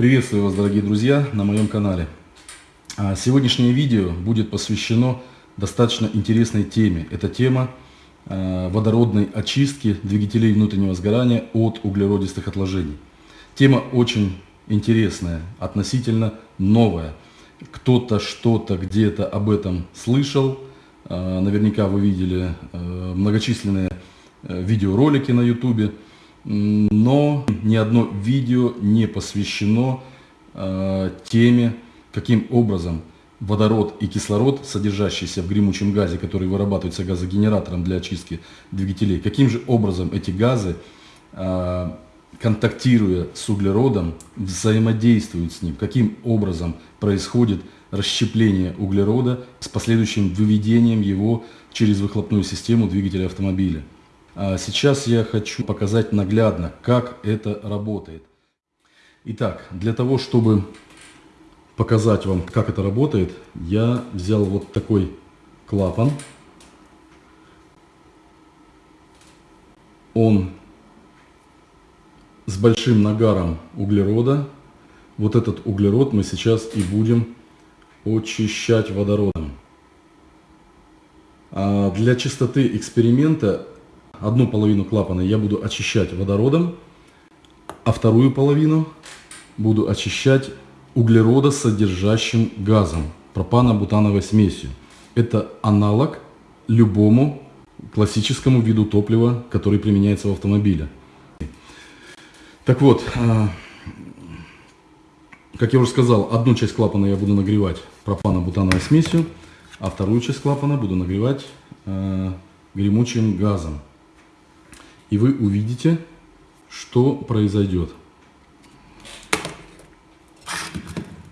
Приветствую вас, дорогие друзья, на моем канале. А, сегодняшнее видео будет посвящено достаточно интересной теме. Это тема а, водородной очистки двигателей внутреннего сгорания от углеродистых отложений. Тема очень интересная, относительно новая. Кто-то что-то где-то об этом слышал. А, наверняка вы видели многочисленные видеоролики на YouTube но ни одно видео не посвящено э, теме, каким образом водород и кислород, содержащиеся в гремучем газе, который вырабатывается газогенератором для очистки двигателей, каким же образом эти газы, э, контактируя с углеродом, взаимодействуют с ним, каким образом происходит расщепление углерода с последующим выведением его через выхлопную систему двигателя автомобиля. А сейчас я хочу показать наглядно, как это работает. Итак, для того, чтобы показать вам, как это работает, я взял вот такой клапан. Он с большим нагаром углерода. Вот этот углерод мы сейчас и будем очищать водородом. А для чистоты эксперимента одну половину клапана я буду очищать водородом, а вторую половину буду очищать углеродосодержащим газом, пропано-бутановой смесью. Это аналог любому классическому виду топлива, который применяется в автомобиле. Так вот, а, как я уже сказал, одну часть клапана я буду нагревать пропано-бутановой смесью, а вторую часть клапана буду нагревать а, гремучим газом и вы увидите, что произойдет.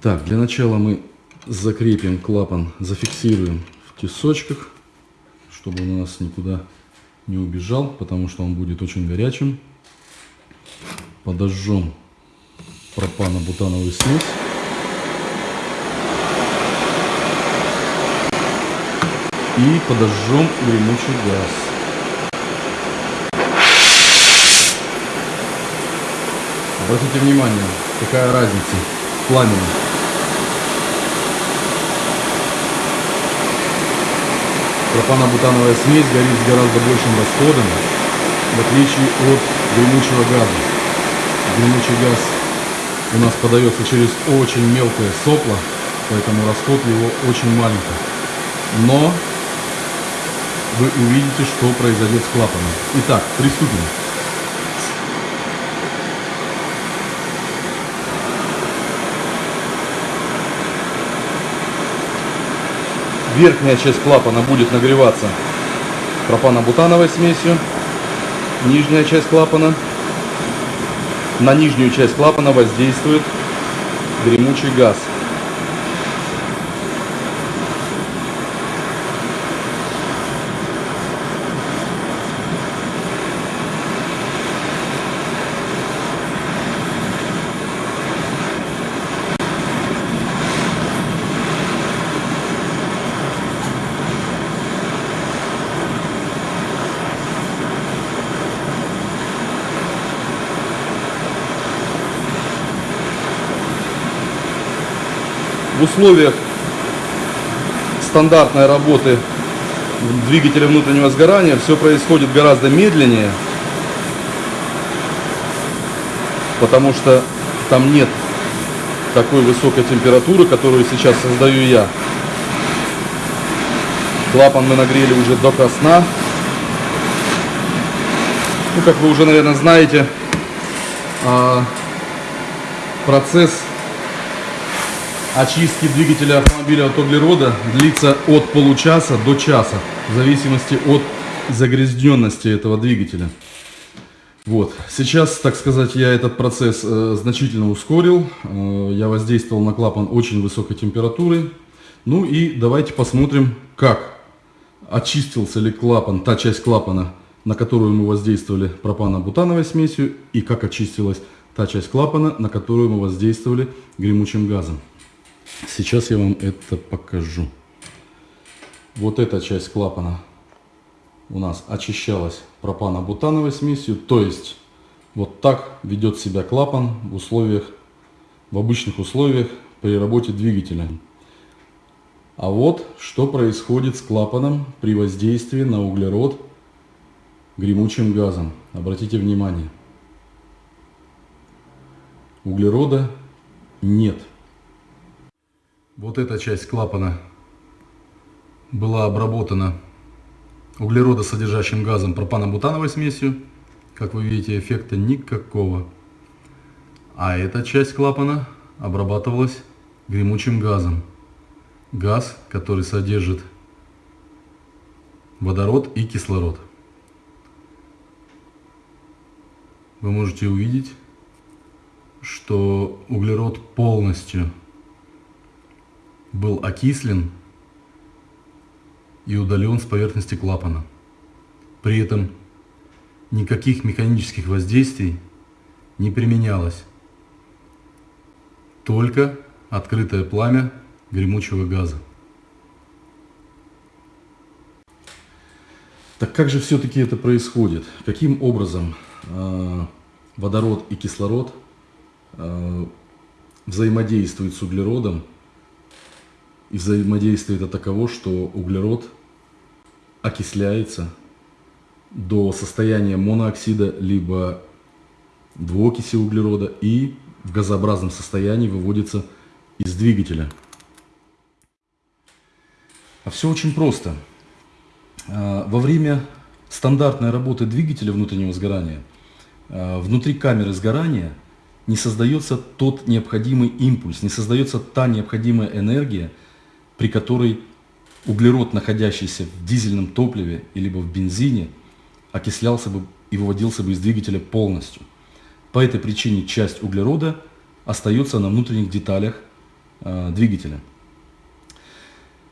Так, для начала мы закрепим клапан, зафиксируем в тесочках, чтобы он у нас никуда не убежал, потому что он будет очень горячим. Подожжем пропано-бутановую смесь. И подожжем гремучий газ. Обратите внимание, какая разница в пламени. Пропано-бутановая смесь горит с гораздо большим расходом, в отличие от гремучего газа. Гремучий газ у нас подается через очень мелкое сопло, поэтому расход его очень маленький. Но вы увидите, что произойдет с клапаном. Итак, приступим. Верхняя часть клапана будет нагреваться пропано-бутановой смесью, нижняя часть клапана. На нижнюю часть клапана воздействует гремучий газ. В условиях стандартной работы двигателя внутреннего сгорания все происходит гораздо медленнее, потому что там нет такой высокой температуры, которую сейчас создаю я. Клапан мы нагрели уже до красна. Ну, как вы уже, наверное, знаете, а, процесс очистки двигателя автомобиля от углерода длится от получаса до часа, в зависимости от загрязненности этого двигателя. Вот. Сейчас, так сказать, я этот процесс э, значительно ускорил. Э, я воздействовал на клапан очень высокой температуры. Ну и давайте посмотрим, как очистился ли клапан, та часть клапана, на которую мы воздействовали пропано-бутановой смесью, и как очистилась та часть клапана, на которую мы воздействовали гремучим газом. Сейчас я вам это покажу. Вот эта часть клапана у нас очищалась пропано-бутановой смесью. То есть вот так ведет себя клапан в условиях в обычных условиях при работе двигателя. А вот что происходит с клапаном при воздействии на углерод гремучим газом. Обратите внимание. Углерода нет. Вот эта часть клапана была обработана углеродосодержащим газом пропано-бутановой смесью. Как вы видите, эффекта никакого. А эта часть клапана обрабатывалась гремучим газом. Газ, который содержит водород и кислород. Вы можете увидеть, что углерод полностью был окислен и удален с поверхности клапана. При этом никаких механических воздействий не применялось. Только открытое пламя гремучего газа. Так как же все-таки это происходит? Каким образом э, водород и кислород э, взаимодействуют с углеродом и взаимодействие это таково, что углерод окисляется до состояния монооксида либо двуокиси углерода и в газообразном состоянии выводится из двигателя. А все очень просто. А, во время стандартной работы двигателя внутреннего сгорания а, внутри камеры сгорания не создается тот необходимый импульс, не создается та необходимая энергия, при которой углерод, находящийся в дизельном топливе или в бензине, окислялся бы и выводился бы из двигателя полностью. По этой причине часть углерода остается на внутренних деталях э, двигателя.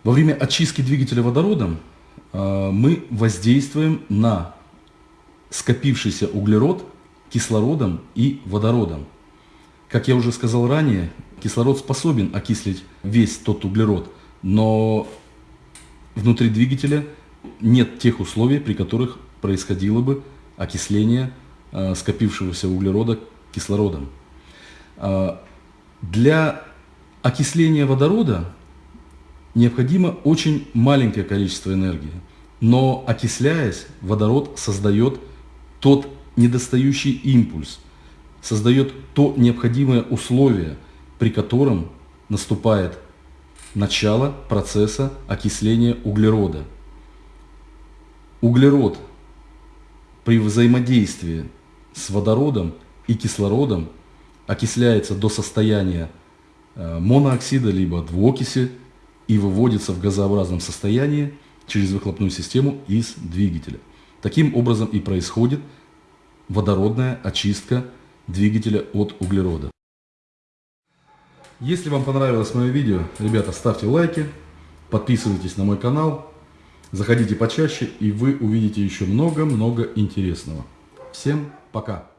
Во время очистки двигателя водородом э, мы воздействуем на скопившийся углерод кислородом и водородом. Как я уже сказал ранее, кислород способен окислить весь тот углерод, но внутри двигателя нет тех условий, при которых происходило бы окисление э, скопившегося углерода кислородом. Э, для окисления водорода необходимо очень маленькое количество энергии, но окисляясь, водород создает тот недостающий импульс, создает то необходимое условие, при котором наступает начало процесса окисления углерода. Углерод при взаимодействии с водородом и кислородом окисляется до состояния э, монооксида либо двуокиси и выводится в газообразном состоянии через выхлопную систему из двигателя. Таким образом и происходит водородная очистка двигателя от углерода. Если вам понравилось мое видео, ребята, ставьте лайки, подписывайтесь на мой канал, заходите почаще, и вы увидите еще много-много интересного. Всем пока!